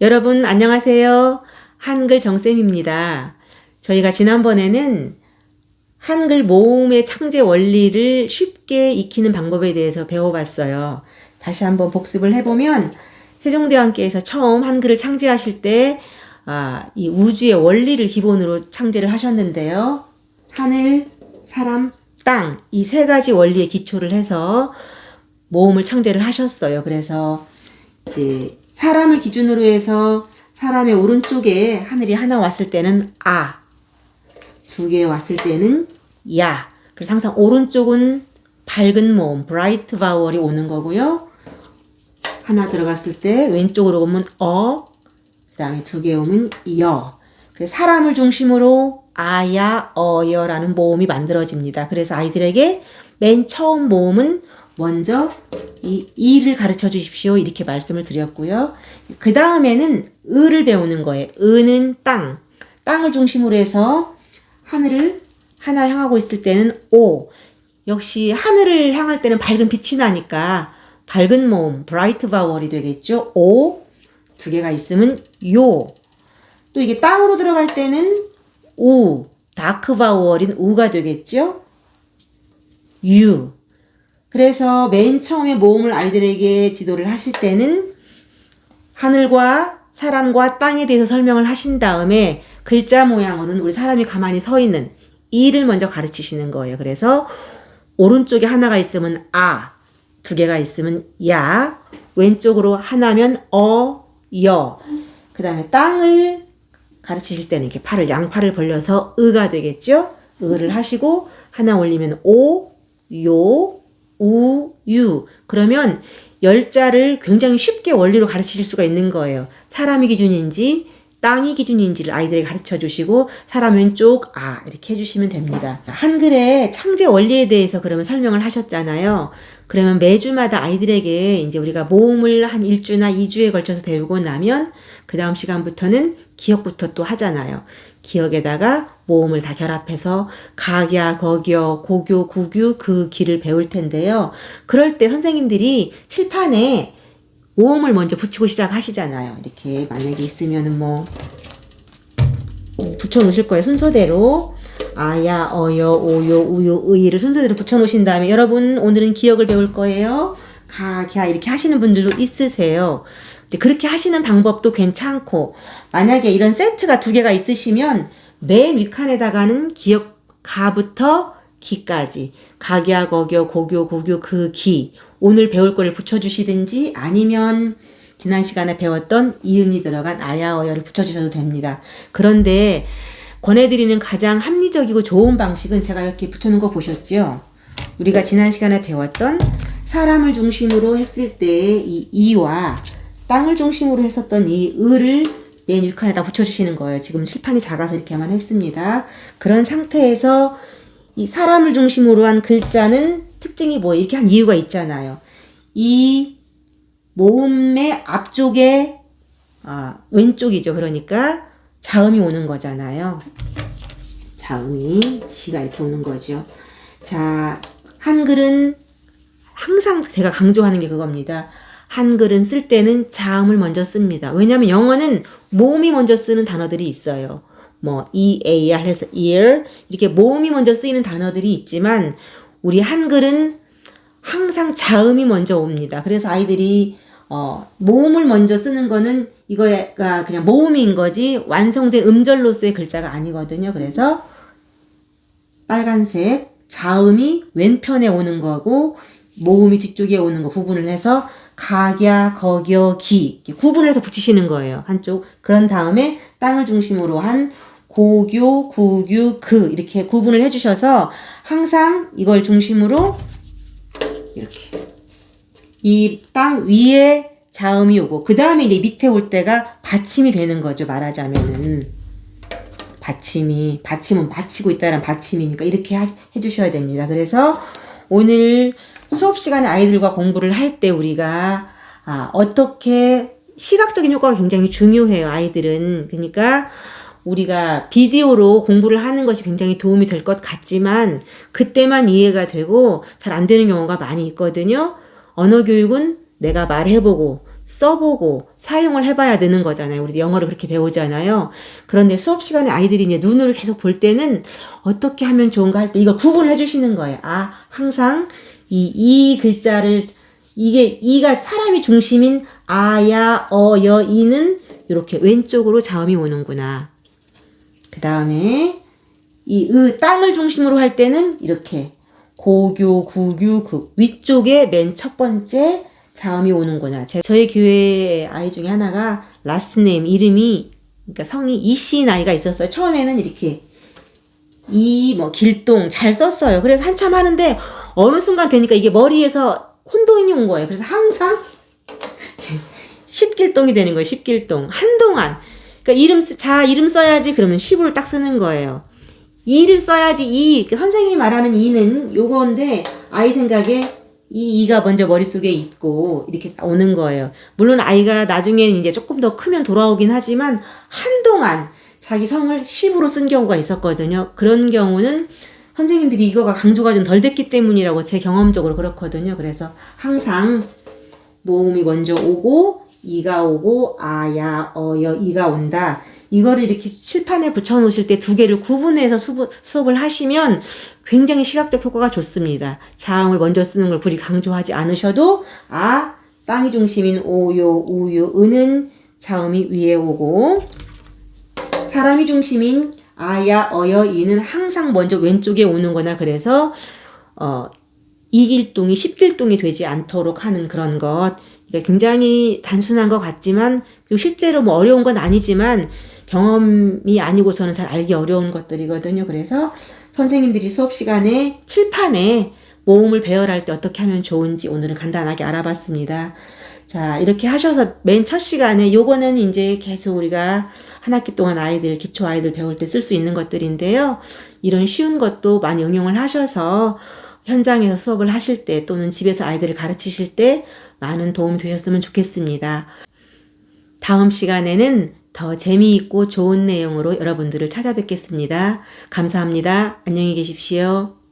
여러분 안녕하세요. 한글 정쌤입니다. 저희가 지난번에는 한글 모음의 창제 원리를 쉽게 익히는 방법에 대해서 배워봤어요. 다시 한번 복습을 해보면 세종대왕께서 처음 한글을 창제하실 때 아, 이 우주의 원리를 기본으로 창제를 하셨는데요. 하늘, 사람, 땅 이 세 가지 원리에 기초를 해서 모음을 창제를 하셨어요. 그래서 이제 사람을 기준으로 해서 사람의 오른쪽에 하늘이 하나 왔을 때는 아, 두 개 왔을 때는 야. 그래서 항상 오른쪽은 밝은 모음, bright vowel이 오는 거고요. 하나 들어갔을 때 왼쪽으로 오면 어, 그 다음에 두 개 오면 여. 그래서 사람을 중심으로 아야, 어여라는 모음이 만들어집니다. 그래서 아이들에게 맨 처음 모음은 먼저 이 이를 가르쳐 주십시오. 이렇게 말씀을 드렸고요. 그 다음에는 을을 배우는 거예요. 을은 땅. 땅을 중심으로 해서 하늘을 하나 향하고 있을 때는 오. 역시 하늘을 향할 때는 밝은 빛이 나니까 밝은 모음, bright vowel이 되겠죠. 오. 두 개가 있으면 요. 또 이게 땅으로 들어갈 때는 우. 다크 바우얼인 우가 되겠죠. 유. 그래서 맨 처음에 모음을 아이들에게 지도를 하실 때는 하늘과 사람과 땅에 대해서 설명을 하신 다음에 글자 모양으로는 우리 사람이 가만히 서 있는 이를 먼저 가르치시는 거예요. 그래서 오른쪽에 하나가 있으면 아, 두 개가 있으면 야, 왼쪽으로 하나면 어, 여. 그 다음에 땅을 가르치실 때는 이렇게 팔을, 양팔을 벌려서 의가 되겠죠? 의를 하시고 하나 올리면 오, 요, 우, 유. 그러면 열자를 굉장히 쉽게 원리로 가르치실 수가 있는 거예요. 사람이 기준인지 땅이 기준인지를 아이들에게 가르쳐 주시고 사람 왼쪽 아 이렇게 해주시면 됩니다. 한글의 창제 원리에 대해서 그러면 설명을 하셨잖아요. 그러면 매주마다 아이들에게 이제 우리가 모음을 한 1주나 2주에 걸쳐서 배우고 나면 그 다음 시간부터는 기억부터 또 하잖아요. 기억에다가 모음을 다 결합해서 각야, 거겨, 고교, 구규 그 기를 배울 텐데요. 그럴 때 선생님들이 칠판에 모음을 먼저 붙이고 시작하시잖아요. 이렇게 만약에 있으면은 뭐 붙여 놓으실 거예요. 순서대로 아야, 어여, 오요, 우요, 의를 순서대로 붙여 놓으신 다음에 여러분 오늘은 기억을 배울 거예요. 가, 갸 이렇게 하시는 분들도 있으세요. 그렇게 하시는 방법도 괜찮고 만약에 이런 세트가 두 개가 있으시면 맨 윗칸에다가는 기억 가부터 기까지 가기야 거겨 고교 고교 그 기 오늘 배울 거를 붙여주시든지 아니면 지난 시간에 배웠던 이음이 들어간 아야어여를 붙여주셔도 됩니다. 그런데 권해드리는 가장 합리적이고 좋은 방식은 제가 이렇게 붙여놓은 거 보셨죠? 우리가 지난 시간에 배웠던 사람을 중심으로 했을 때이 이와 땅을 중심으로 했었던 이 을을 맨 윗칸에다 붙여주시는 거예요. 지금 칠판이 작아서 이렇게만 했습니다. 그런 상태에서 이 사람을 중심으로 한 글자는 특징이 뭐 이렇게 한 이유가 있잖아요. 이 모음의 앞쪽에 아, 왼쪽이죠. 그러니까 자음이 오는 거잖아요. 자음이 시가 이렇게 오는 거죠. 자, 한글은 항상 제가 강조하는 게 그겁니다. 한글은 쓸 때는 자음을 먼저 씁니다. 왜냐하면 영어는 모음이 먼저 쓰는 단어들이 있어요. 뭐 e, a, r 해서 ear 이렇게 모음이 먼저 쓰이는 단어들이 있지만 우리 한글은 항상 자음이 먼저 옵니다. 그래서 아이들이 어, 모음을 먼저 쓰는 거는 이거가 그냥 모음인 거지 완성된 음절로서의 글자가 아니거든요. 그래서 빨간색 자음이 왼편에 오는 거고 모음이 뒤쪽에 오는 거 구분을 해서 가야, 거겨, 기 구분을 해서 붙이시는 거예요. 한쪽. 그런 다음에 땅을 중심으로 한 고교, 구규, 그 이렇게 구분을 해주셔서 항상 이걸 중심으로 이렇게 이 땅 위에 자음이 오고 그 다음에 이제 밑에 올 때가 받침이 되는 거죠. 말하자면은 받침이 받침은 받치고 있다는 받침이니까 이렇게 하, 해주셔야 됩니다. 그래서 오늘 수업 시간에 아이들과 공부를 할 때 우리가 아, 어떻게 시각적인 효과가 굉장히 중요해요. 아이들은 그러니까 우리가 비디오로 공부를 하는 것이 굉장히 도움이 될 것 같지만 그때만 이해가 되고 잘 안 되는 경우가 많이 있거든요. 언어 교육은 내가 말해보고 써보고 사용을 해봐야 되는 거잖아요. 우리 영어를 그렇게 배우잖아요. 그런데 수업 시간에 아이들이 이제 눈으로 계속 볼 때는 어떻게 하면 좋은가 할 때 이거 구분을 해주시는 거예요. 아, 항상 이, 이 글자를, 이게, 이가 사람이 중심인 아야, 어, 여, 이는 이렇게 왼쪽으로 자음이 오는구나. 그 다음에 이 으, 땅을 중심으로 할 때는 이렇게 고교, 구규, 그 위쪽에 맨 첫 번째 자음이 오는구나. 제, 저희 교회 아이 중에 하나가 라스네임 이름이 그러니까 성이 이씨 나이가 있었어요. 처음에는 이렇게 이 뭐 길동 잘 썼어요. 그래서 한참 하는데 어느 순간 되니까 이게 머리에서 혼돈이 온 거예요. 그래서 항상 십길동이 되는 거예요. 십길동 한동안 그러니까 이름 쓰, 자 이름 써야지 그러면 십을 딱 쓰는 거예요. 이를 써야지 이그 선생님이 말하는 이는 요건데 아이 생각에 이 이가 먼저 머릿속에 있고 이렇게 오는 거예요. 물론 아이가 나중에는 이제 조금 더 크면 돌아오긴 하지만 한동안 자기 성을 10으로 쓴 경우가 있었거든요. 그런 경우는 선생님들이 이거가 강조가 좀 덜 됐기 때문이라고 제 경험적으로 그렇거든요. 그래서 항상 모음이 먼저 오고 이가 오고 아야 어여 이가 온다. 이거를 이렇게 칠판에 붙여 놓으실 때 두 개를 구분해서 수업, 수업을 하시면 굉장히 시각적 효과가 좋습니다. 자음을 먼저 쓰는 걸 굳이 강조하지 않으셔도 아 땅이 중심인 오요 우요 은은 자음이 위에 오고 사람이 중심인 아야 어여 이는 항상 먼저 왼쪽에 오는 거나 그래서 어 이길동이 십길동이 되지 않도록 하는 그런 것. 굉장히 단순한 것 같지만 실제로 뭐 어려운 건 아니지만 경험이 아니고서는 잘 알기 어려운 것들이거든요. 그래서 선생님들이 수업 시간에 칠판에 모음을 배열할 때 어떻게 하면 좋은지 오늘은 간단하게 알아봤습니다. 자, 이렇게 하셔서 맨 첫 시간에 요거는 이제 계속 우리가 한 학기 동안 아이들, 기초 아이들 배울 때 쓸 수 있는 것들인데요. 이런 쉬운 것도 많이 응용을 하셔서 현장에서 수업을 하실 때 또는 집에서 아이들을 가르치실 때 많은 도움이 되셨으면 좋겠습니다. 다음 시간에는 더 재미있고 좋은 내용으로 여러분들을 찾아뵙겠습니다. 감사합니다. 안녕히 계십시오.